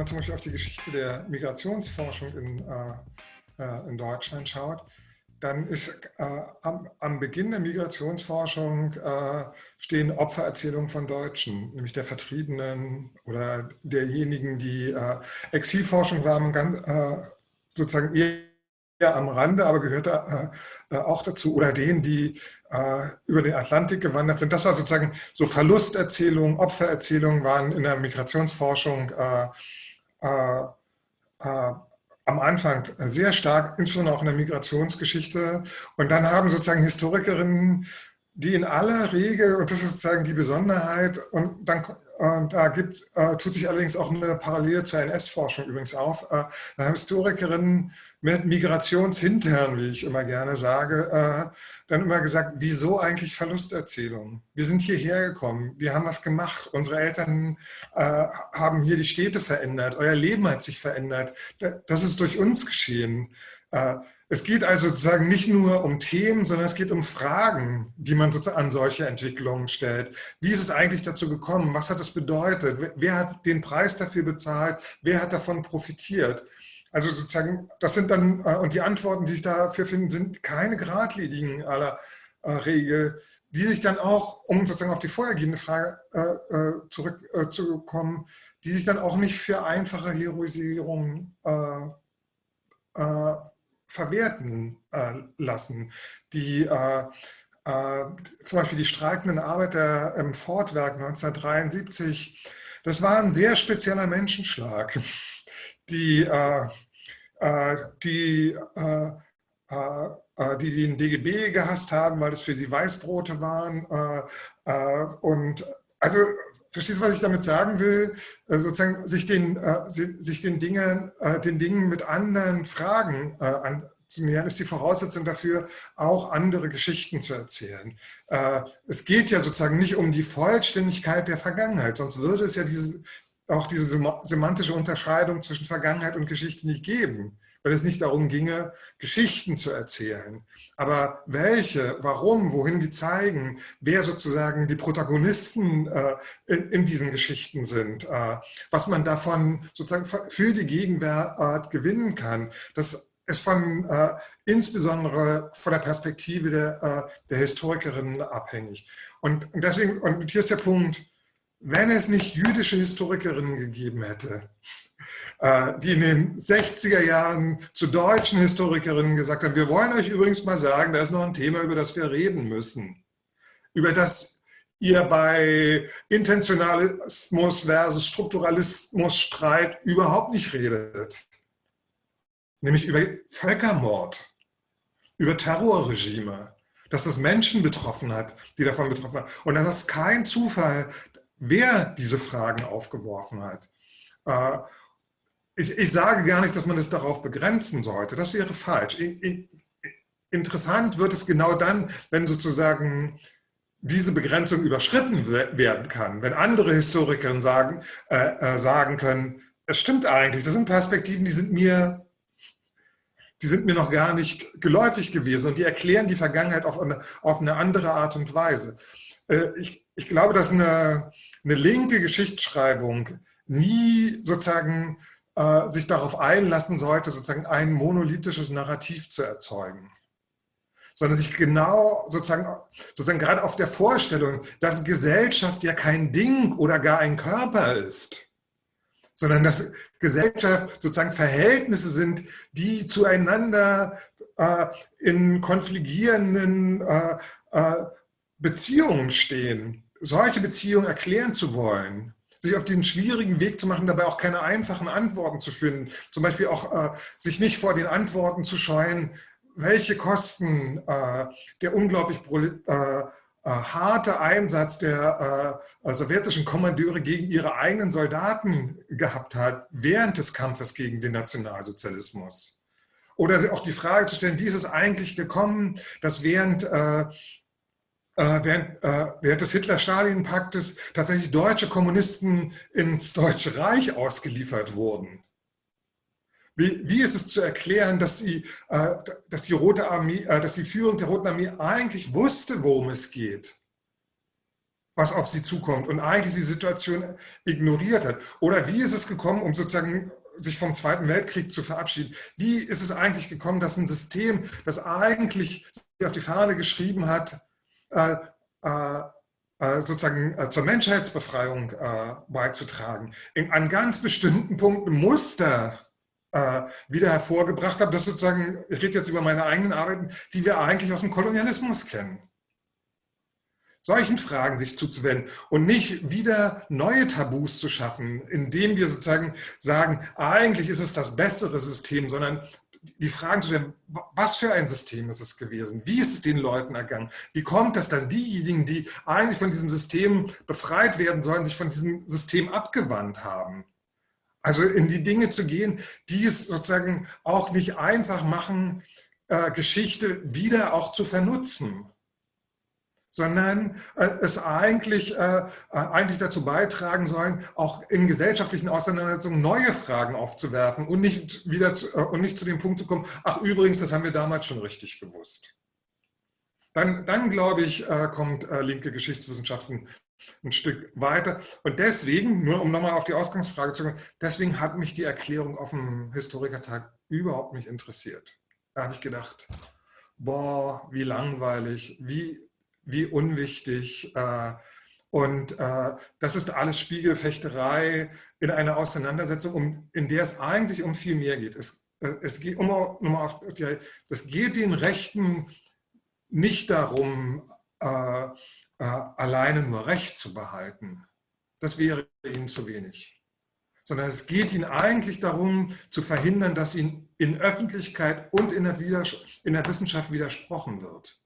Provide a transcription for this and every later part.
man zum Beispiel auf die Geschichte der Migrationsforschung in, äh, in Deutschland schaut, dann ist äh, am, am, Beginn der Migrationsforschung äh, stehen Opfererzählungen von Deutschen, nämlich der Vertriebenen oder derjenigen, die äh, Exilforschung waren, ganz, äh, sozusagen eher am Rande, aber gehörte äh, auch dazu, oder denen, die äh, über den Atlantik gewandert sind. Das war sozusagen so Verlusterzählungen, Opfererzählungen waren in der Migrationsforschung am Anfang sehr stark, insbesondere auch in der Migrationsgeschichte. Und dann haben sozusagen Historikerinnen, die in aller Regel, und das ist sozusagen die Besonderheit, und dann und da gibt, äh, tut sich allerdings auch eine Parallele zur NS-Forschung übrigens auf. Äh, da haben Historikerinnen mit Migrationshinterern, wie ich immer gerne sage, äh, dann immer gesagt, wieso eigentlich Verlusterzählungen? Wir sind hierher gekommen, wir haben was gemacht, unsere Eltern äh, haben hier die Städte verändert, euer Leben hat sich verändert, das ist durch uns geschehen. Äh, es geht also sozusagen nicht nur um Themen, sondern es geht um Fragen, die man sozusagen an solche Entwicklungen stellt. Wie ist es eigentlich dazu gekommen? Was hat es bedeutet? Wer hat den Preis dafür bezahlt? Wer hat davon profitiert? Also sozusagen, das sind dann, äh, und die Antworten, die sich dafür finden, sind keine geradlinigen aller äh, Regel, die sich dann auch, um sozusagen auf die vorhergehende Frage äh, zurückzukommen, die sich dann auch nicht für einfache Heroisierung verwerten lassen. Die zum Beispiel die streikenden Arbeiter im Fordwerk 1973, das war ein sehr spezieller Menschenschlag die, äh, äh, die, äh, die den DGB gehasst haben, weil es für sie Weißbrote waren. und also, verstehst du, was ich damit sagen will? sozusagen sich den, sich den, Dingen, den Dingen mit anderen Fragen anzunähern, ist die Voraussetzung dafür, auch andere Geschichten zu erzählen. es geht ja sozusagen nicht um die Vollständigkeit der Vergangenheit, sonst würde es ja diese, auch diese semantische Unterscheidung zwischen Vergangenheit und Geschichte nicht geben, weil es nicht darum ginge, Geschichten zu erzählen. Aber welche, warum, wohin die zeigen, wer sozusagen die Protagonisten äh, in, in, diesen Geschichten sind, äh, was man davon sozusagen für die Gegenwart gewinnen kann, das ist von, äh, insbesondere von der Perspektive der, äh, der Historikerinnen abhängig. Und, und deswegen, und hier ist der Punkt, wenn es nicht jüdische Historikerinnen gegeben hätte, die in den 60er Jahren zu deutschen Historikerinnen gesagt haben, wir wollen euch übrigens mal sagen, da ist noch ein Thema, über das wir reden müssen, über das ihr bei Intentionalismus versus Strukturalismus Streit überhaupt nicht redet, nämlich über Völkermord, über Terrorregime, dass es Menschen betroffen hat, die davon betroffen waren. Und das ist kein Zufall, wer diese Fragen aufgeworfen hat. Ich, ich, sage gar nicht, dass man es darauf begrenzen sollte. Das wäre falsch. Interessant wird es genau dann, wenn sozusagen diese Begrenzung überschritten werden kann. Wenn andere Historiker sagen, äh, äh, sagen können, es stimmt eigentlich, das sind Perspektiven, die sind mir die sind mir noch gar nicht geläufig gewesen und die erklären die Vergangenheit auf eine, auf eine andere Art und Weise. Äh, ich, ich glaube, dass eine, eine linke Geschichtsschreibung nie sozusagen äh, sich darauf einlassen sollte, sozusagen ein monolithisches Narrativ zu erzeugen. Sondern sich genau sozusagen, sozusagen gerade auf der Vorstellung, dass Gesellschaft ja kein Ding oder gar ein Körper ist, sondern dass Gesellschaft sozusagen Verhältnisse sind, die zueinander äh, in konfligierenden äh, äh, Beziehungen stehen, solche Beziehungen erklären zu wollen, sich auf den schwierigen Weg zu machen, dabei auch keine einfachen Antworten zu finden. Zum Beispiel auch äh, sich nicht vor den Antworten zu scheuen, welche Kosten äh, der unglaublich äh, äh, harte Einsatz der äh, sowjetischen Kommandeure gegen ihre eigenen Soldaten gehabt hat, während des Kampfes gegen den Nationalsozialismus. Oder auch die Frage zu stellen, wie ist es eigentlich gekommen, dass während äh, äh, während, äh, während des Hitler-Stalin-Paktes tatsächlich deutsche Kommunisten ins Deutsche Reich ausgeliefert wurden. Wie, wie ist es zu erklären, dass, sie, äh, dass, die Rote Armee, dass die Führung der Roten Armee eigentlich wusste, worum es geht? was auf sie zukommt und eigentlich die Situation ignoriert hat? Oder wie ist es gekommen, um sozusagen sich vom Zweiten Weltkrieg zu verabschieden? Wie ist es eigentlich gekommen, dass ein System, das eigentlich auf die Fahne geschrieben hat, äh, äh, äh sozusagen äh, zur Menschheitsbefreiung äh, beizutragen, in, an ganz bestimmten Punkten Muster wieder hervorgebracht hat, das sozusagen, ich rede jetzt über meine eigenen Arbeiten, die wir eigentlich aus dem Kolonialismus kennen. Solchen Fragen sich zuzuwenden und nicht wieder neue Tabus zu schaffen, indem wir sozusagen sagen, eigentlich ist es das bessere System, sondern die Fragen zu stellen, was für ein System ist es gewesen? Wie ist es den Leuten ergangen? Wie kommt es, dass diejenigen, die eigentlich von diesem System befreit werden sollen, sich von diesem System abgewandt haben? Also in die Dinge zu gehen, die es sozusagen auch nicht einfach machen, äh, Geschichte wieder auch zu vernutzen sondern äh, es eigentlich, äh, äh, eigentlich dazu beitragen sollen, auch in gesellschaftlichen Auseinandersetzungen neue Fragen aufzuwerfen und nicht, wieder zu, äh, und nicht zu dem Punkt zu kommen, ach übrigens, das haben wir damals schon richtig gewusst. Dann, dann glaube ich, äh, kommt äh, linke Geschichtswissenschaften ein Stück weiter. Und deswegen, nur um nochmal auf die Ausgangsfrage zu kommen, deswegen hat mich die Erklärung auf dem Historikertag überhaupt nicht interessiert. Da habe ich gedacht, boah, wie langweilig, wie wie unwichtig. Äh, und äh, das ist alles Spiegelfechterei in einer Auseinandersetzung, um, in der es eigentlich um viel mehr geht. Es, äh, es geht, um, um auf, es geht den Rechten nicht darum, äh, äh, alleine nur Recht zu behalten. Das wäre ihnen zu wenig. Sondern es geht ihnen eigentlich darum, zu verhindern, dass ihnen in Öffentlichkeit und in der, in der Wissenschaft widersprochen wird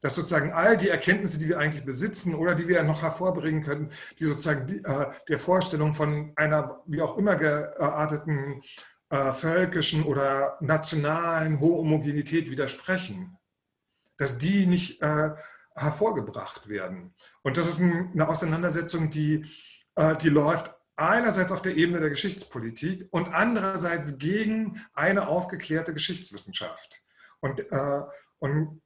dass sozusagen all die Erkenntnisse, die wir eigentlich besitzen oder die wir noch hervorbringen könnten, die sozusagen die, äh, der Vorstellung von einer wie auch immer gearteten äh, völkischen oder nationalen Homogenität widersprechen, dass die nicht äh, hervorgebracht werden. Und das ist ein, eine Auseinandersetzung, die, äh, die läuft einerseits auf der Ebene der Geschichtspolitik und andererseits gegen eine aufgeklärte Geschichtswissenschaft. Und, äh, und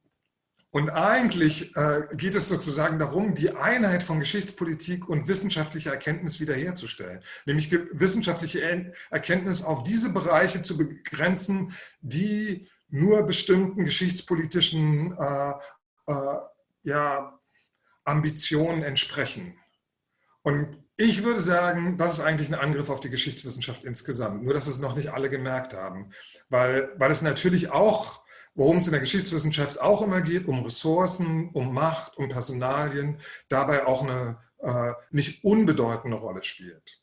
und eigentlich äh, geht es sozusagen darum, die Einheit von Geschichtspolitik und wissenschaftlicher Erkenntnis wiederherzustellen. Nämlich wissenschaftliche Erkenntnis auf diese Bereiche zu begrenzen, die nur bestimmten geschichtspolitischen äh, äh, ja, Ambitionen entsprechen. Und ich würde sagen, das ist eigentlich ein Angriff auf die Geschichtswissenschaft insgesamt, nur dass es noch nicht alle gemerkt haben, weil, weil es natürlich auch worum es in der Geschichtswissenschaft auch immer geht, um Ressourcen, um Macht, um Personalien, dabei auch eine äh, nicht unbedeutende Rolle spielt.